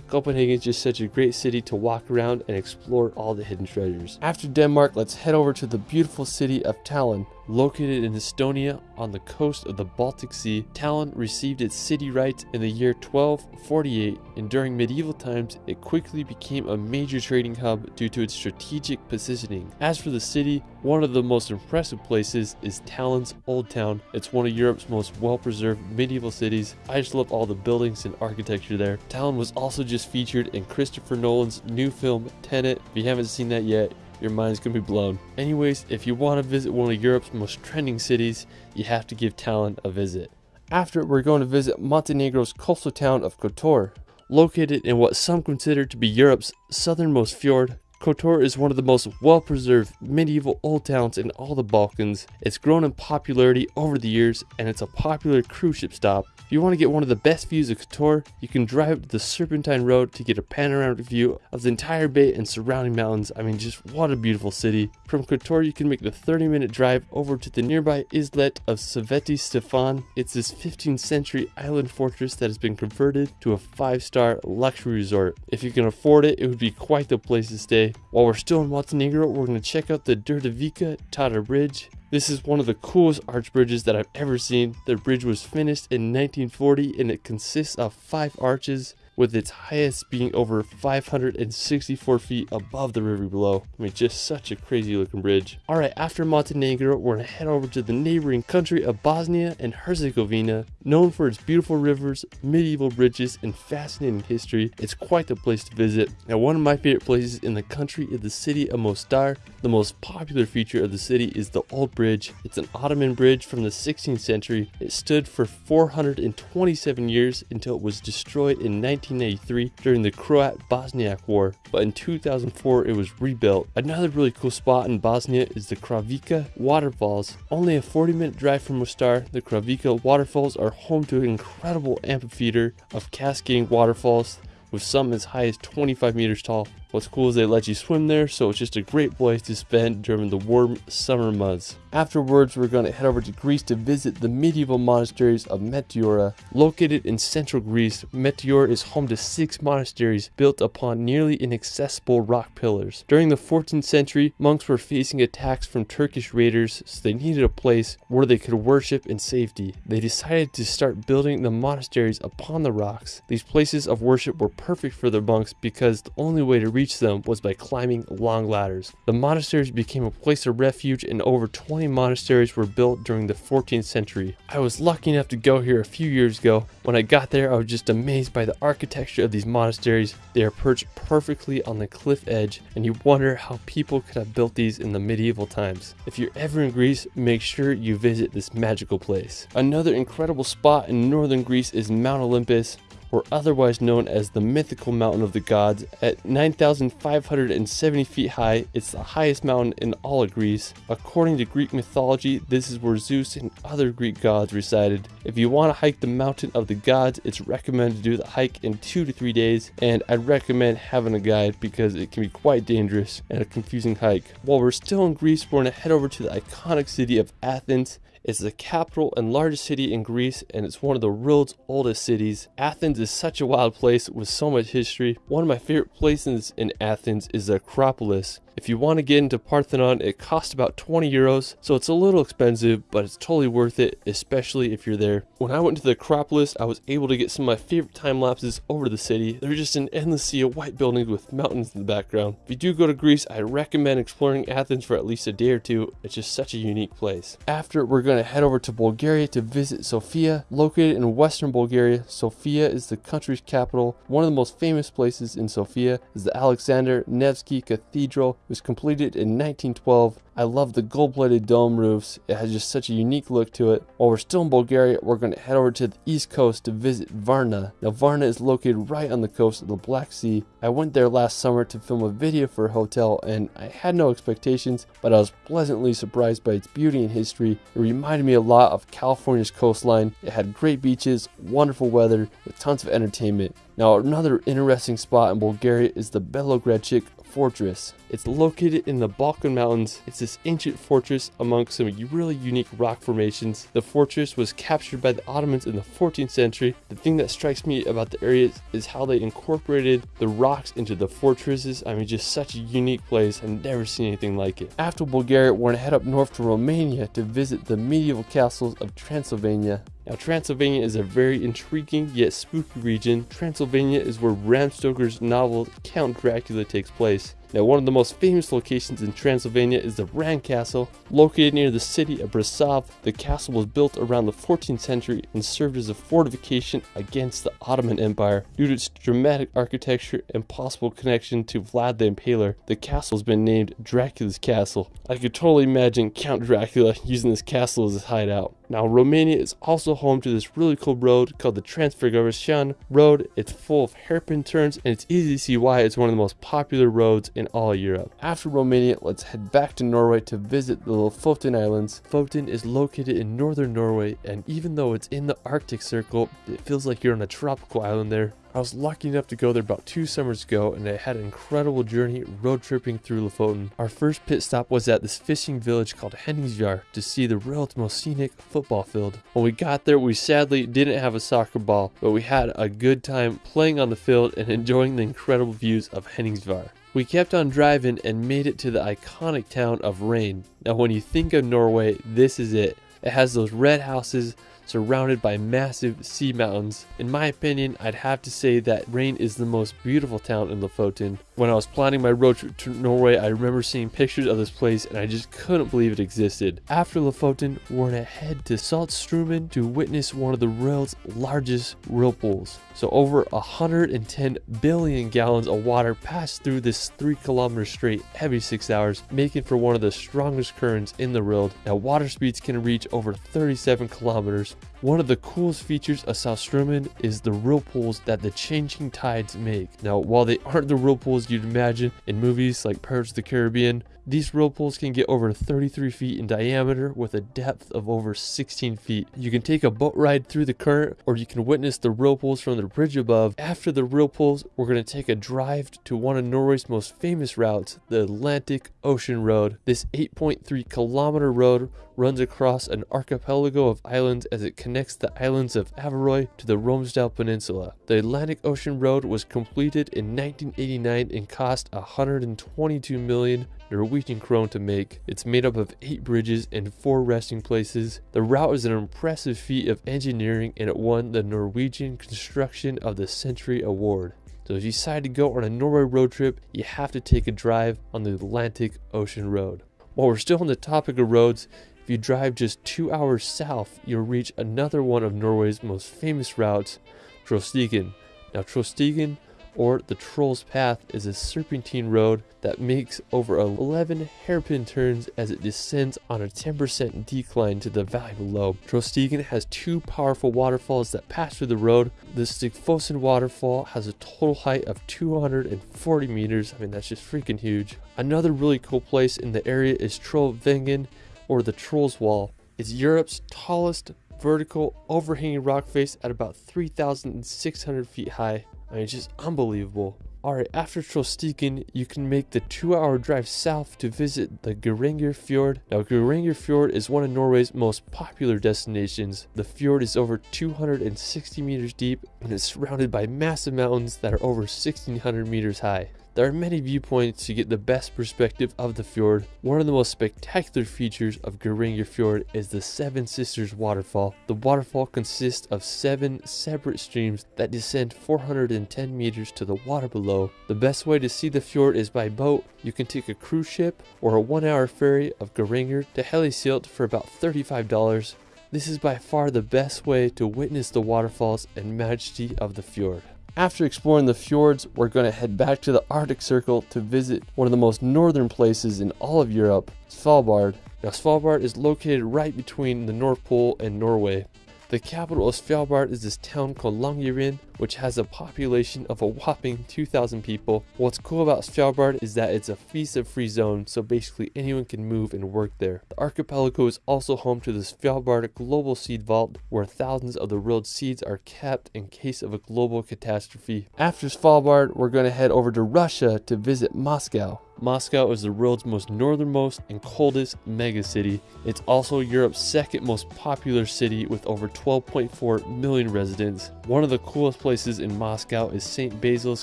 Copenhagen is just such a great city to walk around and explore all the hidden treasures. After Denmark, let's head over to the beautiful city of Tallinn. Located in Estonia on the coast of the Baltic Sea, Tallinn received its city rights in the year 1248 and during medieval times it quickly became a major trading hub due to its strategic positioning. As for the city, one of the most impressive places is Tallinn's Old Town. It's one of Europe's most well-preserved medieval cities. I just love all the buildings and architecture there. Tallinn was also just featured in Christopher Nolan's new film Tenet. If you haven't seen that yet, your mind's gonna be blown. Anyways, if you want to visit one of Europe's most trending cities, you have to give Tallinn a visit. After, we're going to visit Montenegro's coastal town of Kotor. Located in what some consider to be Europe's southernmost fjord, Kotor is one of the most well-preserved medieval old towns in all the Balkans. It's grown in popularity over the years and it's a popular cruise ship stop. If you want to get one of the best views of Kotor, you can drive up the Serpentine Road to get a panoramic view of the entire bay and surrounding mountains. I mean, just what a beautiful city. From Kotor, you can make the 30-minute drive over to the nearby islet of Sveti Stefan. It's this 15th century island fortress that has been converted to a 5-star luxury resort. If you can afford it, it would be quite the place to stay. While we're still in Montenegro, we're going to check out the Đurđevića Tara Bridge. This is one of the coolest arch bridges that I've ever seen. The bridge was finished in 1940 and it consists of five arches with its highest being over 564 feet above the river below. I mean, just such a crazy looking bridge. Alright, after Montenegro, we're gonna head over to the neighboring country of Bosnia and Herzegovina. Known for its beautiful rivers, medieval bridges, and fascinating history, it's quite the place to visit. Now, one of my favorite places in the country is the city of Mostar. The most popular feature of the city is the Old Bridge. It's an Ottoman bridge from the 16th century. It stood for 427 years until it was destroyed in 19 1983 during the Croat-Bosniak War, but in 2004 it was rebuilt. Another really cool spot in Bosnia is the Kravica Waterfalls. Only a 40 minute drive from Mostar, the Kravica Waterfalls are home to an incredible amphitheater of cascading waterfalls with some as high as 25 meters tall. What's cool is they let you swim there, so it's just a great place to spend during the warm summer months. Afterwards, we're going to head over to Greece to visit the medieval monasteries of Meteora. Located in central Greece, Meteora is home to six monasteries built upon nearly inaccessible rock pillars. During the 14th century, monks were facing attacks from Turkish raiders, so they needed a place where they could worship in safety. They decided to start building the monasteries upon the rocks. These places of worship were perfect for the monks because the only way to reach them was by climbing long ladders. The monasteries became a place of refuge and over 20 monasteries were built during the 14th century. I was lucky enough to go here a few years ago. When I got there, I was just amazed by the architecture of these monasteries. They are perched perfectly on the cliff edge, and you wonder how people could have built these in the medieval times. If you're ever in Greece, make sure you visit this magical place. Another incredible spot in northern Greece is Mount Olympus or otherwise known as the mythical mountain of the gods. At 9,570 feet high, it's the highest mountain in all of Greece. According to Greek mythology, this is where Zeus and other Greek gods resided. If you want to hike the mountain of the gods, it's recommended to do the hike in two to three days, and I'd recommend having a guide because it can be quite dangerous and a confusing hike. While we're still in Greece, we're going to head over to the iconic city of Athens. It's the capital and largest city in Greece, and it's one of the world's oldest cities. Athens is such a wild place with so much history. One of my favorite places in Athens is the Acropolis. If you want to get into Parthenon, it costs about 20 euros, so it's a little expensive, but it's totally worth it, especially if you're there. When I went to the Acropolis, I was able to get some of my favorite time lapses over the city. There's just an endless sea of white buildings with mountains in the background. If you do go to Greece, I recommend exploring Athens for at least a day or two. It's just such a unique place. After, we're going to head over to Bulgaria to visit Sofia. Located in western Bulgaria, Sofia is the country's capital. One of the most famous places in Sofia is the Alexander Nevsky Cathedral. Was completed in 1912. I love the gold-plated dome roofs. It has just such a unique look to it. While we're still in Bulgaria, we're going to head over to the east coast to visit Varna. Now Varna is located right on the coast of the Black Sea. I went there last summer to film a video for a hotel and I had no expectations, but I was pleasantly surprised by its beauty and history. It reminded me a lot of California's coastline. It had great beaches, wonderful weather, with tons of entertainment. Now another interesting spot in Bulgaria is the Belogradchik fortress. It's located in the Balkan Mountains. It's this ancient fortress among some really unique rock formations. The fortress was captured by the Ottomans in the 14th century. The thing that strikes me about the area is how they incorporated the rocks into the fortresses. I mean, just such a unique place. I've never seen anything like it. After Bulgaria, we're gonna head up north to Romania to visit the medieval castles of Transylvania. Now, Transylvania is a very intriguing yet spooky region. Transylvania is where Bram Stoker's novel Count Dracula takes place. Now, one of the most famous locations in Transylvania is the Bran Castle, located near the city of Brasov. The castle was built around the 14th century and served as a fortification against the Ottoman Empire. Due to its dramatic architecture and possible connection to Vlad the Impaler, the castle has been named Dracula's Castle. I could totally imagine Count Dracula using this castle as his hideout. Now, Romania is also home to this really cool road called the Transfagarasan Road. It's full of hairpin turns and it's easy to see why it's one of the most popular roads in all Europe. After Romania, let's head back to Norway to visit the Lofoten Islands. Lofoten is located in northern Norway and even though it's in the Arctic Circle, it feels like you're on a tropical island there. I was lucky enough to go there about two summers ago and I had an incredible journey road tripping through Lofoten. Our first pit stop was at this fishing village called Henningsvær to see the world's most scenic football field. When we got there, we sadly didn't have a soccer ball, but we had a good time playing on the field and enjoying the incredible views of Henningsvær. We kept on driving and made it to the iconic town of Reine. Now when you think of Norway, this is it. It has those red houses, surrounded by massive sea mountains. In my opinion, I'd have to say that Reine is the most beautiful town in Lofoten. When I was planning my road trip to Norway, I remember seeing pictures of this place and I just couldn't believe it existed. After Lofoten, we're gonna head to Saltstraumen to witness one of the world's largest whirlpools. So over 110 billion gallons of water pass through this 3 kilometer straight every 6 hours, making for one of the strongest currents in the world. Now water speeds can reach over 37 kilometers. One of the coolest features of Saltstraumen is the whirlpools that the changing tides make. Now while they aren't the whirlpools you'd imagine in movies like Pirates of the Caribbean, these whirlpools can get over 33 feet in diameter with a depth of over 16 feet. You can take a boat ride through the current or you can witness the whirlpools from the bridge above. After the whirlpools, we're going to take a drive to one of Norway's most famous routes, the Atlantic Ocean Road. This 8.3 kilometer road runs across an archipelago of islands as it connects the islands of Averøy to the Romsdal Peninsula. The Atlantic Ocean Road was completed in 1989 and cost 122 million Norwegian krone to make. It's made up of 8 bridges and 4 resting places. The route is an impressive feat of engineering and it won the Norwegian Construction of the Century Award. So if you decide to go on a Norway road trip, you have to take a drive on the Atlantic Ocean Road. While we're still on the topic of roads, if you drive just two hours south, you'll reach another one of Norway's most famous routes, Trollstigen. Now Trollstigen or the Troll's Path is a serpentine road that makes over 11 hairpin turns as it descends on a 10% decline to the valley below. Trollstigen has two powerful waterfalls that pass through the road. The Stigfossen waterfall has a total height of 240 meters. I mean, that's just freaking huge. Another really cool place in the area is Trollveggen or the Troll's Wall. It's Europe's tallest vertical overhanging rock face at about 3,600 feet high. I mean, it's just unbelievable. Alright, after Trollstigen, you can make the two hour drive south to visit the Geiranger Fjord. Now, Geiranger Fjord is one of Norway's most popular destinations. The fjord is over 260 meters deep and is surrounded by massive mountains that are over 1600 meters high. There are many viewpoints to get the best perspective of the fjord. One of the most spectacular features of Geiranger Fjord is the Seven Sisters waterfall. The waterfall consists of seven separate streams that descend 410 meters to the water below. The best way to see the fjord is by boat. You can take a cruise ship or a one hour ferry of Geiranger to Hellesylt for about $35. This is by far the best way to witness the waterfalls and majesty of the fjord. After exploring the fjords, we're going to head back to the Arctic Circle to visit one of the most northern places in all of Europe, Svalbard. Now Svalbard is located right between the North Pole and Norway. The capital of Svalbard is this town called Longyearbyen, which has a population of a whopping 2,000 people. What's cool about Svalbard is that it's a visa-free zone, so basically anyone can move and work there. The archipelago is also home to the Svalbard Global Seed Vault, where thousands of the world's seeds are kept in case of a global catastrophe. After Svalbard, we're going to head over to Russia to visit Moscow. Moscow is the world's most northernmost and coldest megacity. It's also Europe's second most popular city with over 12.4 million residents. One of the coolest places in Moscow is St. Basil's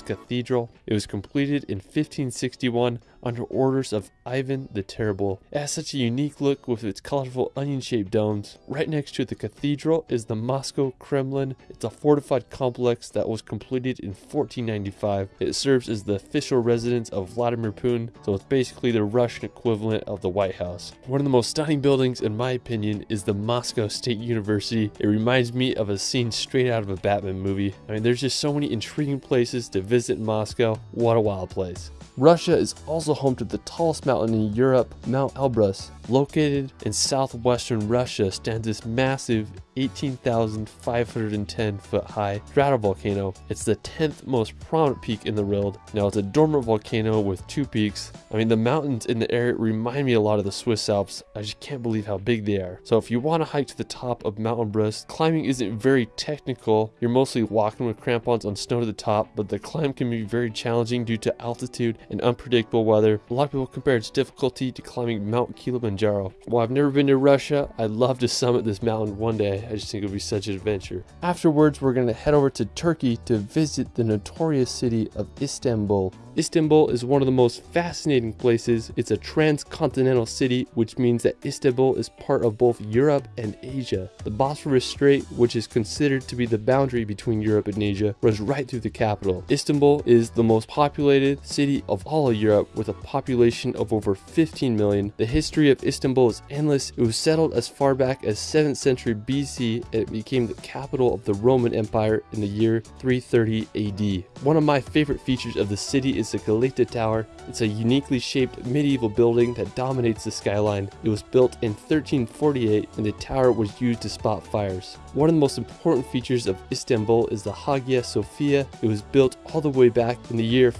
Cathedral. It was completed in 1561 under orders of Ivan the Terrible. It has such a unique look with its colorful onion-shaped domes. Right next to the cathedral is the Moscow Kremlin. It's a fortified complex that was completed in 1495. It serves as the official residence of Vladimir Putin, so it's basically the Russian equivalent of the White House. One of the most stunning buildings in my opinion is the Moscow State University. It reminds me of a scene straight out of a Batman movie. I mean there's just so many intriguing places to visit in Moscow. What a wild place. Russia is also home to the tallest mountain in Europe, Mount Elbrus. Located in southwestern Russia stands this massive 18,510 foot high stratovolcano. It's the 10th most prominent peak in the world. Now it's a dormant volcano with two peaks. I mean the mountains in the area remind me a lot of the Swiss Alps. I just can't believe how big they are. So if you want to hike to the top of Mount Elbrus, climbing isn't very technical. You're mostly walking with crampons on snow to the top, but the climb can be very challenging due to altitude and unpredictable weather. A lot of people compare its difficulty to climbing Mount Kilimanjaro. While I've never been to Russia, I'd love to summit this mountain one day. I just think it would be such an adventure. Afterwards, we're going to head over to Turkey to visit the notorious city of Istanbul. Istanbul is one of the most fascinating places. It's a transcontinental city, which means that Istanbul is part of both Europe and Asia. The Bosphorus Strait, which is considered to be the boundary between Europe and Asia, runs right through the capital. Istanbul is the most populated city of all of Europe with a population of over 15 million. The history of Istanbul is endless. It was settled as far back as 7th century BC and it became the capital of the Roman Empire in the year 330 AD. One of my favorite features of the city is the Galata Tower. It's a uniquely shaped medieval building that dominates the skyline. It was built in 1348 and the tower was used to spot fires. One of the most important features of Istanbul is the Hagia Sophia. It was built all the way back in the year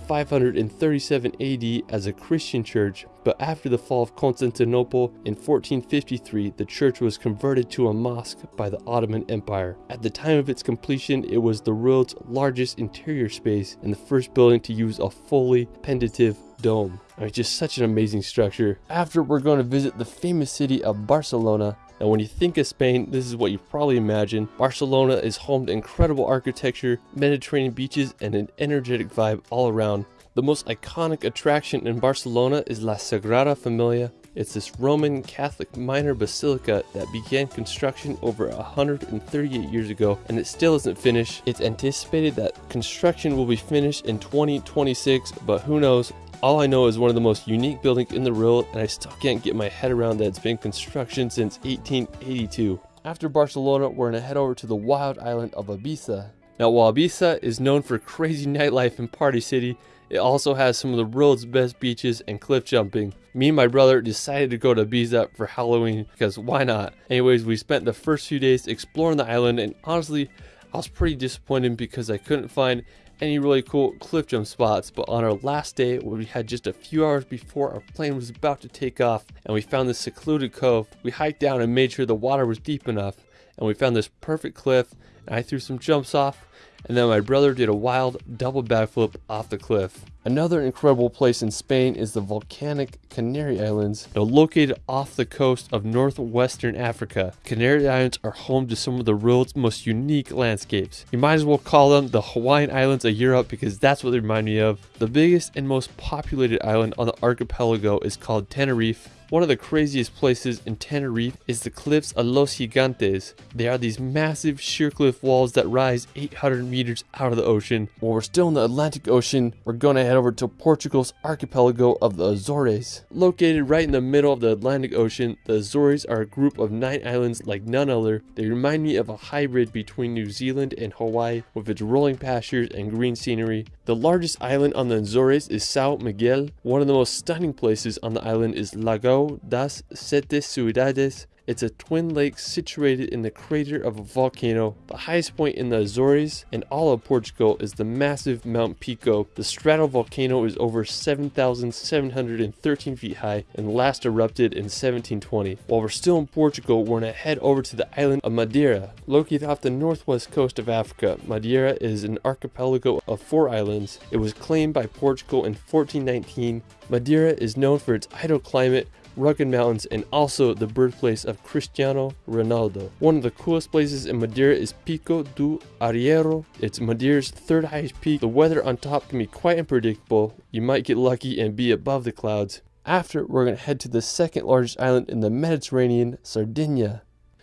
537 AD as a Christian church, but after the fall of Constantinople in 1453, the church was converted to a mosque by the Ottoman Empire. At the time of its completion, it was the world's largest interior space and the first building to use a fully pendentive dome. I mean, just such an amazing structure. After, we're going to visit the famous city of Barcelona. Now, when you think of Spain, this is what you probably imagine. Barcelona is home to incredible architecture, Mediterranean beaches, and an energetic vibe all around. The most iconic attraction in Barcelona is La Sagrada Familia. It's this Roman Catholic minor basilica that began construction over 138 years ago and it still isn't finished. It's anticipated that construction will be finished in 2026, but who knows? All I know is one of the most unique buildings in the world and I still can't get my head around that it's been construction since 1882. After Barcelona, we're gonna head over to the wild island of Ibiza. Now while Ibiza is known for crazy nightlife and party city, it also has some of the world's best beaches and cliff jumping. Me and my brother decided to go to Ibiza for Halloween because why not? Anyways, we spent the first few days exploring the island and honestly, I was pretty disappointed because I couldn't find any really cool cliff jump spots, but on our last day, we had just a few hours before our plane was about to take off, and we found this secluded cove, we hiked down and made sure the water was deep enough, and we found this perfect cliff, and I threw some jumps off, and then my brother did a wild double backflip off the cliff. Another incredible place in Spain is the volcanic Canary Islands, now located off the coast of northwestern Africa. Canary Islands are home to some of the world's most unique landscapes. You might as well call them the Hawaiian Islands of Europe because that's what they remind me of. The biggest and most populated island on the archipelago is called Tenerife, one of the craziest places in Tenerife is the cliffs of Los Gigantes. They are these massive sheer cliff walls that rise 800 meters out of the ocean. While we're still in the Atlantic Ocean, we're gonna head over to Portugal's archipelago of the Azores. Located right in the middle of the Atlantic Ocean, the Azores are a group of nine islands like none other. They remind me of a hybrid between New Zealand and Hawaii with its rolling pastures and green scenery. The largest island on the Azores is Sao Miguel. One of the most stunning places on the island is Lago das Sete Ciudades. It's a twin lake situated in the crater of a volcano. The highest point in the Azores and all of Portugal is the massive Mount Pico. The stratovolcano is over 7,713 feet high and last erupted in 1720. While we're still in Portugal, we're gonna head over to the island of Madeira. Located off the northwest coast of Africa, Madeira is an archipelago of four islands. It was claimed by Portugal in 1419. Madeira is known for its idle climate, rugged mountains, and also the birthplace of Cristiano Ronaldo. One of the coolest places in Madeira is Pico do Arieiro. It's Madeira's third highest peak. The weather on top can be quite unpredictable. You might get lucky and be above the clouds. After, we're going to head to the second largest island in the Mediterranean, Sardinia.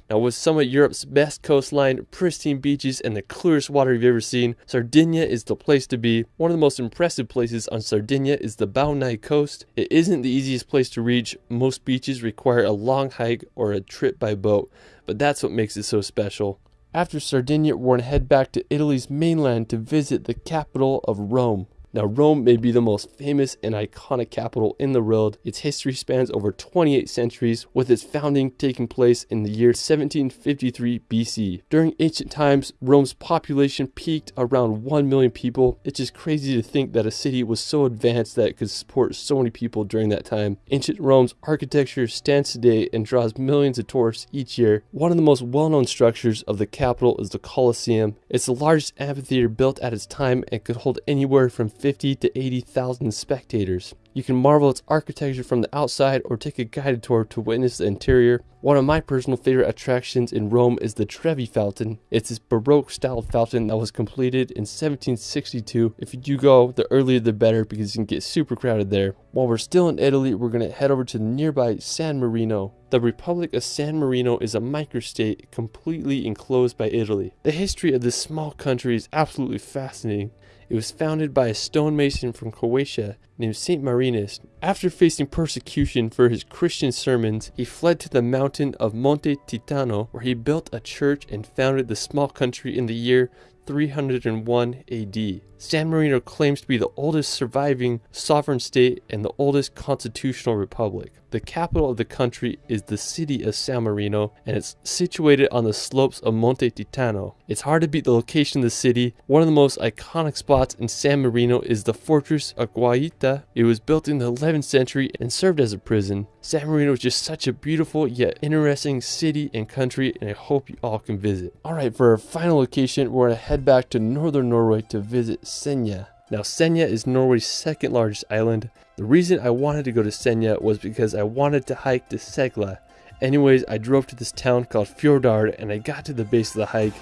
Now, with some of Europe's best coastline, pristine beaches, and the clearest water you've ever seen, Sardinia is the place to be. One of the most impressive places on Sardinia is the Baunei coast. It isn't the easiest place to reach. Most beaches require a long hike or a trip by boat, but that's what makes it so special. After Sardinia, we're going to head back to Italy's mainland to visit the capital of Rome. Now, Rome may be the most famous and iconic capital in the world. Its history spans over 28 centuries, with its founding taking place in the year 1753 BC. During ancient times, Rome's population peaked around 1 million people. It's just crazy to think that a city was so advanced that it could support so many people during that time. Ancient Rome's architecture stands today and draws millions of tourists each year. One of the most well known structures of the capital is the Colosseum. It's the largest amphitheater built at its time and could hold anywhere from 50 to 80,000 spectators. You can marvel its architecture from the outside or take a guided tour to witness the interior. One of my personal favorite attractions in Rome is the Trevi Fountain. It's this Baroque style fountain that was completed in 1762. If you do go, the earlier the better because you can get super crowded there. While we're still in Italy, we're going to head over to the nearby San Marino. The Republic of San Marino is a microstate completely enclosed by Italy. The history of this small country is absolutely fascinating. It was founded by a stonemason from Croatia named Saint Marinus. After facing persecution for his Christian sermons, he fled to the mountain of Monte Titano, where he built a church and founded the small country in the year 301 AD. San Marino claims to be the oldest surviving sovereign state and the oldest constitutional republic. The capital of the country is the city of San Marino and it's situated on the slopes of Monte Titano. It's hard to beat the location of the city. One of the most iconic spots in San Marino is the fortress of Guaita. It was built in the 11th century and served as a prison. San Marino is just such a beautiful yet interesting city and country and I hope you all can visit. Alright, for our final location, we're going to head back to northern Norway to visit Senja. Now, Senja is Norway's second largest island. The reason I wanted to go to Senja was because I wanted to hike to Segla. Anyways, I drove to this town called Fjordgård and I got to the base of the hike.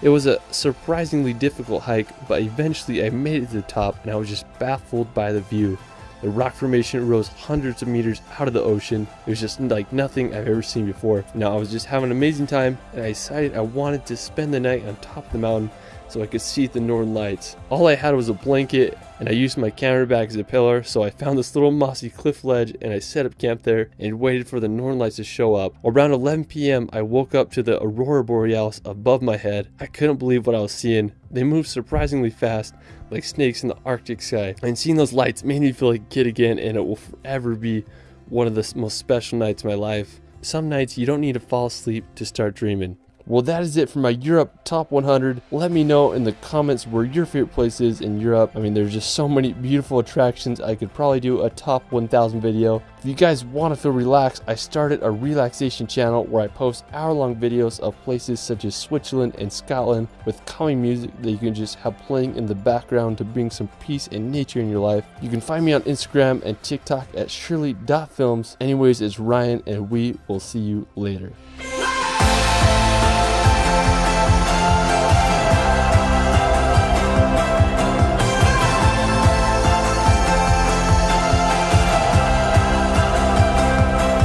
It was a surprisingly difficult hike, but eventually I made it to the top and I was just baffled by the view. The rock formation rose hundreds of meters out of the ocean. It was just like nothing I've ever seen before. Now I was just having an amazing time and I decided I wanted to spend the night on top of the mountain so I could see the northern lights. All I had was a blanket and I used my camera bag as a pillar, so I found this little mossy cliff ledge and I set up camp there and waited for the northern lights to show up. Around 11 p.m., I woke up to the aurora borealis above my head. I couldn't believe what I was seeing. They moved surprisingly fast, like snakes in the Arctic sky. And seeing those lights made me feel like a kid again, and it will forever be one of the most special nights of my life. Some nights you don't need to fall asleep to start dreaming. Well, that is it for my Europe top 100. Let me know in the comments where your favorite place is in Europe. I mean, there's just so many beautiful attractions. I could probably do a top 1000 video. If you guys want to feel relaxed, I started a relaxation channel where I post hour-long videos of places such as Switzerland and Scotland with calming music that you can just have playing in the background to bring some peace and nature in your life. You can find me on Instagram and TikTok at shirley.films. Anyways, it's Ryan and we will see you later.